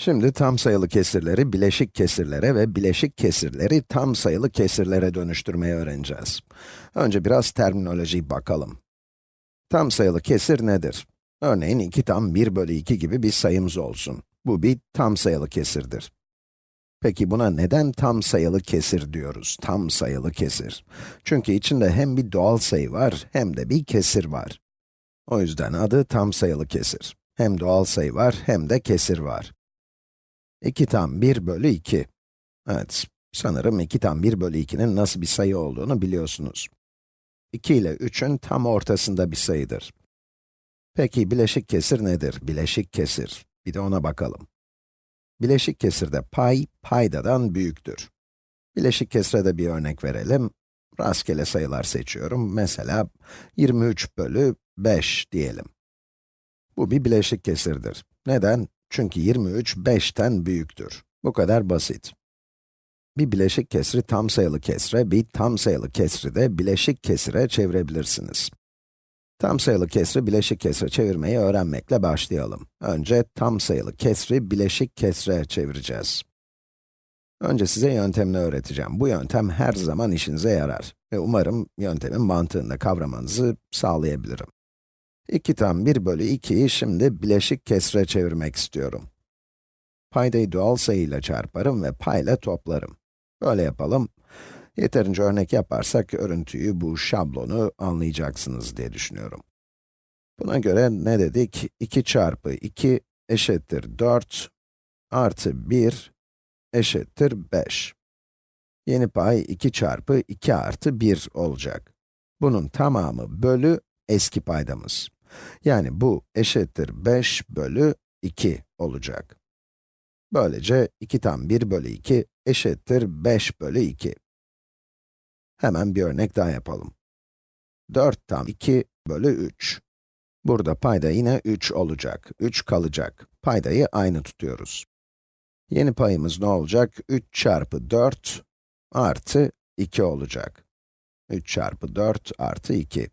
Şimdi tam sayılı kesirleri bileşik kesirlere ve bileşik kesirleri tam sayılı kesirlere dönüştürmeyi öğreneceğiz. Önce biraz terminoloji bakalım. Tam sayılı kesir nedir? Örneğin 2 tam 1 bölü 2 gibi bir sayımız olsun. Bu bir tam sayılı kesirdir. Peki buna neden tam sayılı kesir diyoruz? Tam sayılı kesir. Çünkü içinde hem bir doğal sayı var, hem de bir kesir var. O yüzden adı tam sayılı kesir. Hem doğal sayı var, hem de kesir var. 2 tam 1 bölü 2. Evet, sanırım 2 tam 1 bölü 2'nin nasıl bir sayı olduğunu biliyorsunuz. 2 ile 3'ün tam ortasında bir sayıdır. Peki bileşik kesir nedir? Bileşik kesir. Bir de ona bakalım. Bileşik kesirde pay, paydadan büyüktür. Bileşik kesire de bir örnek verelim. Rastgele sayılar seçiyorum. Mesela 23 bölü 5 diyelim. Bu bir bileşik kesirdir. Neden? Çünkü 23, 5'ten büyüktür. Bu kadar basit. Bir bileşik kesri tam sayılı kesre, bir tam sayılı kesri de bileşik kesire çevirebilirsiniz. Tam sayılı kesri bileşik kesre çevirmeyi öğrenmekle başlayalım. Önce tam sayılı kesri bileşik kesre çevireceğiz. Önce size yöntemini öğreteceğim. Bu yöntem her zaman işinize yarar. Ve umarım yöntemin mantığını kavramanızı sağlayabilirim. 2 tam 1 bölü 2'yi şimdi bileşik kesre çevirmek istiyorum. Paydayı doğal sayıyla çarparım ve payla toplarım. Böyle yapalım. Yeterince örnek yaparsak örüntüyü, bu şablonu anlayacaksınız diye düşünüyorum. Buna göre ne dedik? 2 çarpı 2 eşittir 4 artı 1 eşittir 5. Yeni pay 2 çarpı 2 artı 1 olacak. Bunun tamamı bölü eski paydamız. Yani bu eşittir 5 bölü 2 olacak. Böylece 2 tam 1 bölü 2 eşittir 5 bölü 2. Hemen bir örnek daha yapalım. 4 tam 2 bölü 3. Burada payda yine 3 olacak, 3 kalacak. Paydayı aynı tutuyoruz. Yeni payımız ne olacak? 3 çarpı 4 artı 2 olacak. 3 çarpı 4 artı 2.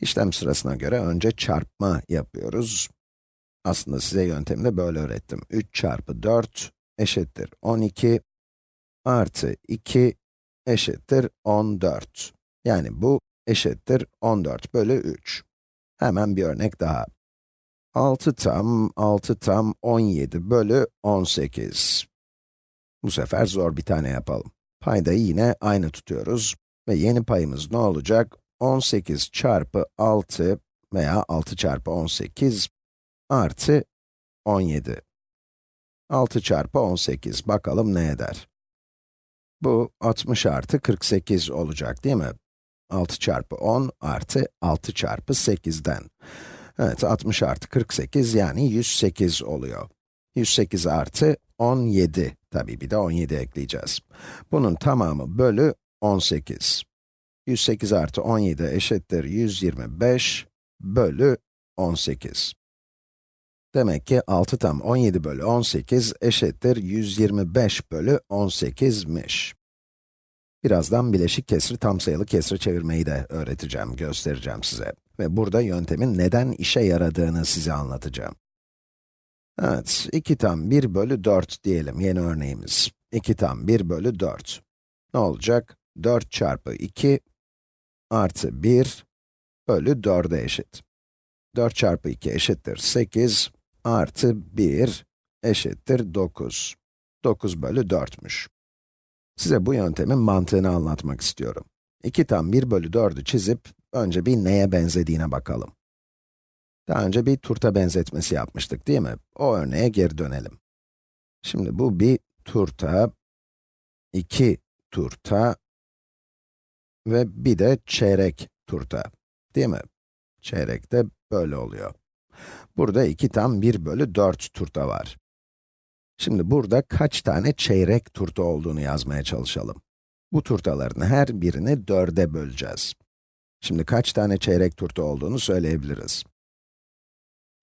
İşlem sırasına göre önce çarpma yapıyoruz. Aslında size yöntemini böyle öğrettim. 3 çarpı 4 eşittir 12 artı 2 eşittir 14. Yani bu eşittir 14 bölü 3. Hemen bir örnek daha. 6 tam, 6 tam 17 bölü 18. Bu sefer zor bir tane yapalım. Paydayı yine aynı tutuyoruz. Ve yeni payımız ne olacak? 18 çarpı 6 veya 6 çarpı 18 artı 17. 6 çarpı 18, bakalım ne eder? Bu 60 artı 48 olacak değil mi? 6 çarpı 10 artı 6 çarpı 8'den. Evet, 60 artı 48 yani 108 oluyor. 108 artı 17, tabii bir de 17 ekleyeceğiz. Bunun tamamı bölü 18. 108 artı 17 eşittir 125 bölü 18. Demek ki 6 tam 17 bölü 18 eşittir 125 bölü 18'miş. Birazdan bileşik kesri tam sayılı kesre çevirmeyi de öğreteceğim, göstereceğim size. Ve burada yöntemin neden işe yaradığını size anlatacağım. Evet, 2 tam 1 bölü 4 diyelim yeni örneğimiz. 2 tam 1 bölü 4. Ne olacak? 4 çarpı 2 artı 1 bölü 4'e eşit. 4 çarpı 2 eşittir 8 artı 1 eşittir 9. 9 bölü 4'müş. Size bu yöntemin mantığını anlatmak istiyorum. 2 tam 1 bölü 4'ü çizip, önce bir neye benzediğine bakalım. Daha önce bir turta benzetmesi yapmıştık değil mi? O örneğe geri dönelim. Şimdi bu bir turta, iki turta ve bir de çeyrek turta, değil mi? Çeyrek de böyle oluyor. Burada 2 tam 1 bölü 4 turta var. Şimdi burada kaç tane çeyrek turta olduğunu yazmaya çalışalım. Bu turtaların her birini 4'e böleceğiz. Şimdi kaç tane çeyrek turta olduğunu söyleyebiliriz.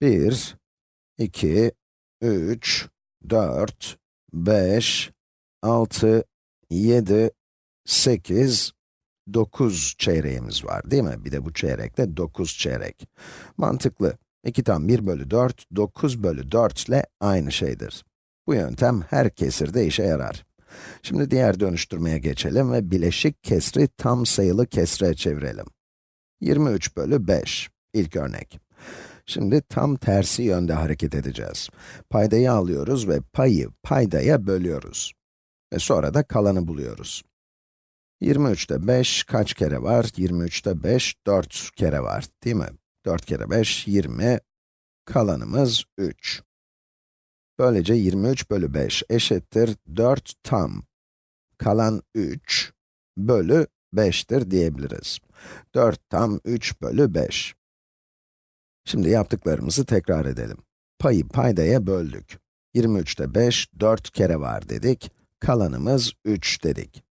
1, 2, 3, 4, 5, 6, 7, 8, 9 çeyreğimiz var değil mi? Bir de bu çeyrekte 9 çeyrek. Mantıklı. 2 tam 1 bölü 4, 9 bölü 4 ile aynı şeydir. Bu yöntem her kesirde işe yarar. Şimdi diğer dönüştürmeye geçelim ve bileşik kesri tam sayılı kesre çevirelim. 23 bölü 5, ilk örnek. Şimdi tam tersi yönde hareket edeceğiz. Paydayı alıyoruz ve payı paydaya bölüyoruz. Ve sonra da kalanı buluyoruz. 23'te 5 kaç kere var? 23'te 5, 4 kere var, değil mi? 4 kere 5, 20. Kalanımız 3. Böylece 23 bölü 5 eşittir 4 tam. Kalan 3 bölü 5'tir diyebiliriz. 4 tam 3 bölü 5. Şimdi yaptıklarımızı tekrar edelim. Payı paydaya böldük. 23'te 5, 4 kere var dedik. Kalanımız 3 dedik.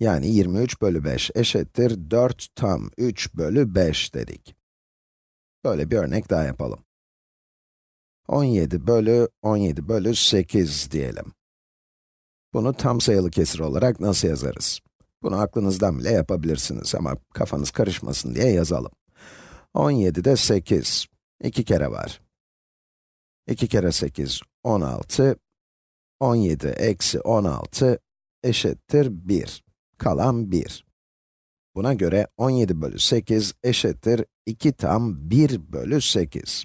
Yani 23 bölü 5 eşittir 4 tam 3 bölü 5 dedik. Böyle bir örnek daha yapalım. 17 bölü 17 bölü 8 diyelim. Bunu tam sayılı kesir olarak nasıl yazarız? Bunu aklınızdan bile yapabilirsiniz ama kafanız karışmasın diye yazalım. 17'de 8, 2 kere var. 2 kere 8, 16. 17 eksi 16 eşittir 1. Kalan 1. Buna göre 17 bölü 8 eşittir 2 tam 1 bölü 8.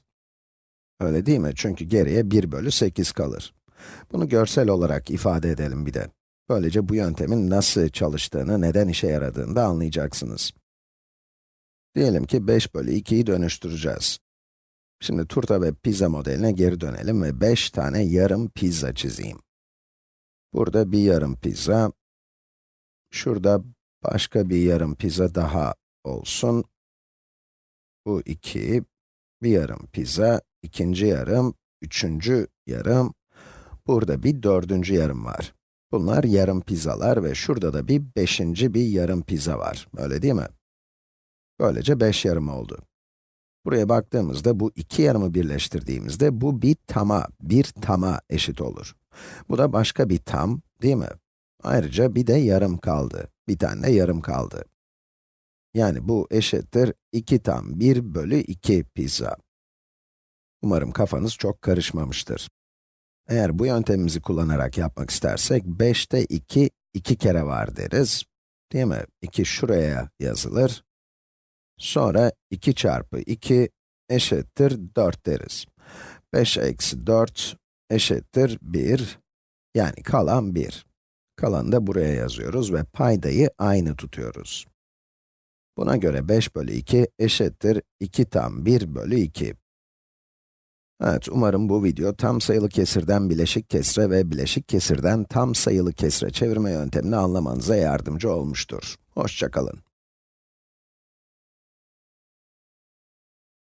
Öyle değil mi? Çünkü geriye 1 bölü 8 kalır. Bunu görsel olarak ifade edelim bir de. Böylece bu yöntemin nasıl çalıştığını, neden işe yaradığını da anlayacaksınız. Diyelim ki 5 bölü 2'yi dönüştüreceğiz. Şimdi turta ve pizza modeline geri dönelim ve 5 tane yarım pizza çizeyim. Burada bir yarım pizza, şurada başka bir yarım pizza daha olsun. Bu 2, bir yarım pizza, ikinci yarım, üçüncü yarım, burada bir dördüncü yarım var. Bunlar yarım pizzalar ve şurada da bir beşinci bir yarım pizza var, öyle değil mi? Böylece 5 yarım oldu. Buraya baktığımızda bu iki yarımı birleştirdiğimizde bu bir tama, bir tama eşit olur. Bu da başka bir tam, değil mi? Ayrıca bir de yarım kaldı. Bir tane de yarım kaldı. Yani bu eşittir 2 tam 1 bölü 2 pizza. Umarım kafanız çok karışmamıştır. Eğer bu yöntemimizi kullanarak yapmak istersek, 5'te 2, 2 kere var deriz. Değil mi? 2 şuraya yazılır. Sonra 2 çarpı 2 eşittir 4 deriz. 5 eksi 4 eşittir 1. Yani kalan 1. Kalanı da buraya yazıyoruz ve paydayı aynı tutuyoruz. Buna göre 5 bölü 2 eşittir 2 tam 1 bölü 2. Evet, umarım bu video tam sayılı kesirden bileşik kesre ve bileşik kesirden tam sayılı kesre çevirme yöntemini anlamanıza yardımcı olmuştur. Hoşçakalın.